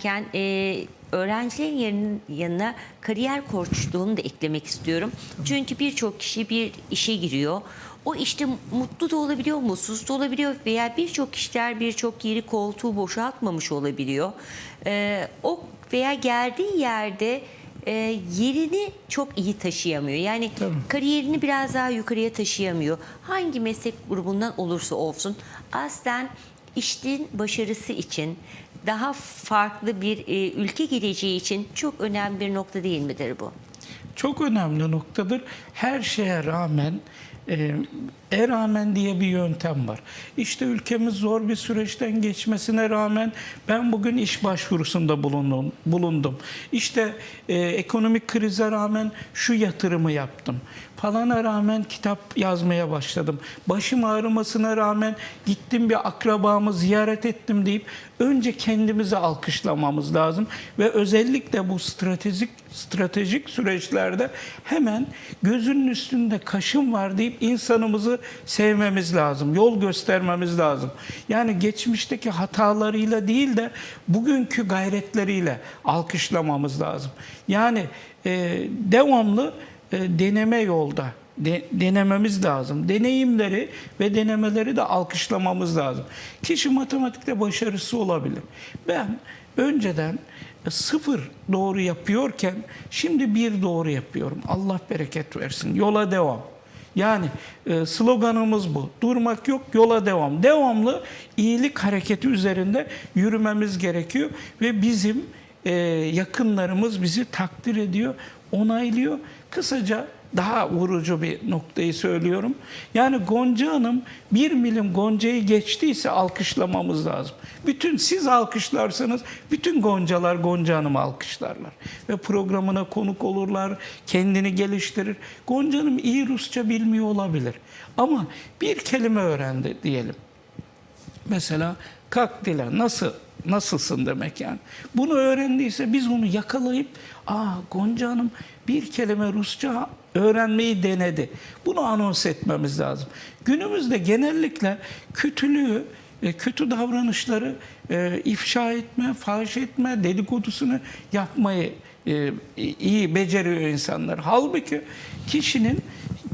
iken e, öğrencilerin yanın- yanına kariyer koçluğunu da eklemek istiyorum. Çünkü birçok kişi bir işe giriyor. O işte mutlu da olabiliyor, mutsuz da olabiliyor veya birçok kişiler birçok yeri koltuğu boşaltmamış olabiliyor. E, o veya geldiği yerde e, yerini çok iyi taşıyamıyor. Yani Tabii. kariyerini biraz daha yukarıya taşıyamıyor. Hangi meslek grubundan olursa olsun aslen işin başarısı için daha farklı bir e, ülke geleceği için çok önemli bir nokta değil midir bu? Çok önemli noktadır. Her şeye rağmen e, e rağmen diye bir yöntem var. İşte ülkemiz zor bir süreçten geçmesine rağmen ben bugün iş başvurusunda bulundum. bulundum. İşte e, ekonomik krize rağmen şu yatırımı yaptım. Falana rağmen kitap yazmaya başladım. Başım ağrımasına rağmen gittim bir akrabamı ziyaret ettim deyip önce kendimizi alkışlamamız lazım ve özellikle bu stratejik stratejik süreçlerde hemen gözünün üstünde kaşım var deyip insanımızı sevmemiz lazım. Yol göstermemiz lazım. Yani geçmişteki hatalarıyla değil de bugünkü gayretleriyle alkışlamamız lazım. Yani e, devamlı e, deneme yolda de- denememiz lazım. Deneyimleri ve denemeleri de alkışlamamız lazım. Kişi matematikte başarısı olabilir. Ben önceden e, sıfır doğru yapıyorken şimdi bir doğru yapıyorum. Allah bereket versin. Yola devam. Yani e, sloganımız bu. Durmak yok, yola devam. Devamlı iyilik hareketi üzerinde yürümemiz gerekiyor ve bizim e, yakınlarımız bizi takdir ediyor, onaylıyor. Kısaca daha vurucu bir noktayı söylüyorum. Yani Gonca Hanım bir milim Gonca'yı geçtiyse alkışlamamız lazım. Bütün siz alkışlarsanız bütün Goncalar Gonca Hanım'ı alkışlarlar. Ve programına konuk olurlar, kendini geliştirir. Gonca Hanım iyi Rusça bilmiyor olabilir. Ama bir kelime öğrendi diyelim. Mesela kalk dile nasıl nasılsın demek yani. Bunu öğrendiyse biz onu yakalayıp aa Gonca Hanım bir kelime Rusça öğrenmeyi denedi. Bunu anons etmemiz lazım. Günümüzde genellikle kötülüğü, e, kötü davranışları e, ifşa etme, fahiş etme, dedikodusunu yapmayı e, iyi beceriyor insanlar. Halbuki kişinin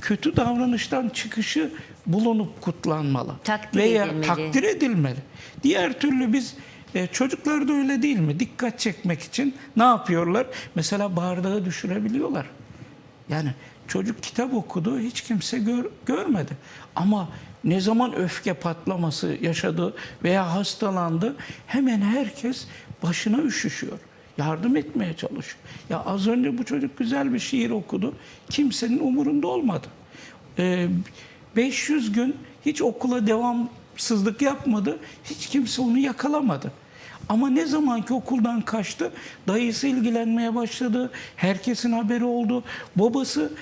kötü davranıştan çıkışı bulunup kutlanmalı. Takdir Veya edilmeli. takdir edilmeli. Diğer türlü biz e, çocuklar da öyle değil mi? Dikkat çekmek için ne yapıyorlar? Mesela bardağı düşürebiliyorlar. Yani çocuk kitap okudu hiç kimse gör- görmedi. Ama ne zaman öfke patlaması yaşadı veya hastalandı hemen herkes başına üşüşüyor. Yardım etmeye çalışıyor. Ya az önce bu çocuk güzel bir şiir okudu. Kimsenin umurunda olmadı. Ee, 500 gün hiç okula devamsızlık yapmadı. Hiç kimse onu yakalamadı. Ama ne zaman ki okuldan kaçtı, dayısı ilgilenmeye başladı. Herkesin haberi oldu. Babası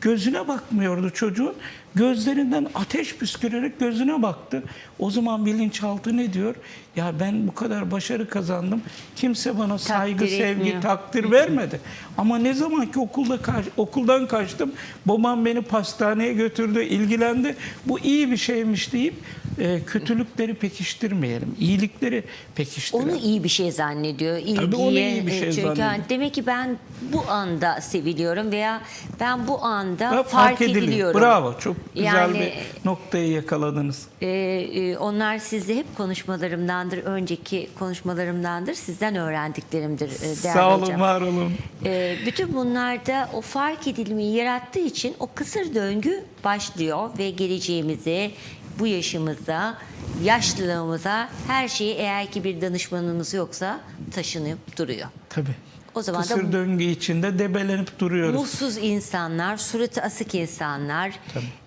gözüne bakmıyordu çocuğun. Gözlerinden ateş püskürerek gözüne baktı. O zaman bilinçaltı ne diyor? Ya ben bu kadar başarı kazandım. Kimse bana saygı, Takdir sevgi, etmiyor. takdir vermedi. Ama ne zaman ki okulda kaç- okuldan kaçtım, babam beni pastaneye götürdü, ilgilendi. Bu iyi bir şeymiş deyip e, kötülükleri pekiştirmeyelim. iyilikleri pekiştirelim. Onu iyi bir şey zannediyor. İlgiye, onu iyi bir şey e, çünkü zannediyor. demek ki ben bu anda seviliyorum veya ben bu anda Ve fark, ediliyorum. Bravo. Çok güzel Yani- bir noktayı yakaladınız. Ee, e, onlar sizde hep konuşmalarımdandır, önceki konuşmalarımdandır, sizden öğrendiklerimdir e, Sağ olun, hocam. var olun. Ee, bütün bunlarda o fark edilmeyi yarattığı için o kısır döngü başlıyor ve geleceğimize, bu yaşımıza, yaşlılığımıza her şeyi eğer ki bir danışmanımız yoksa taşınıp duruyor. Tabii. O zaman da Kısır döngü içinde debelenip duruyoruz. Mutsuz insanlar, suratı asık insanlar,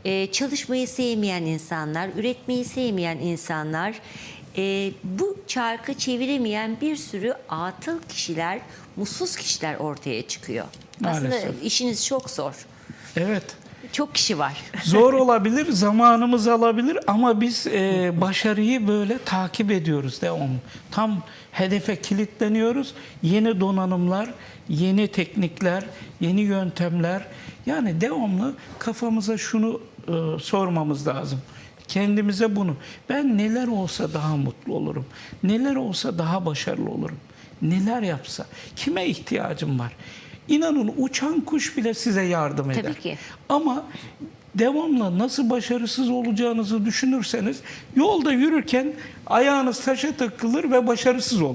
e, çalışmayı sevmeyen insanlar, üretmeyi sevmeyen insanlar, e, bu çarkı çeviremeyen bir sürü atıl kişiler, mutsuz kişiler ortaya çıkıyor. Aslında Maalesef. işiniz çok zor. Evet. Çok kişi var. Zor olabilir, zamanımız alabilir ama biz e, başarıyı böyle takip ediyoruz devamlı. Tam hedefe kilitleniyoruz. Yeni donanımlar, yeni teknikler, yeni yöntemler. Yani devamlı kafamıza şunu e, sormamız lazım. Kendimize bunu. Ben neler olsa daha mutlu olurum. Neler olsa daha başarılı olurum. neler yapsa, kime ihtiyacım var? İnanın uçan kuş bile size yardım eder. Tabii ki. Ama devamlı nasıl başarısız olacağınızı düşünürseniz yolda yürürken ayağınız taşa takılır ve başarısız olur.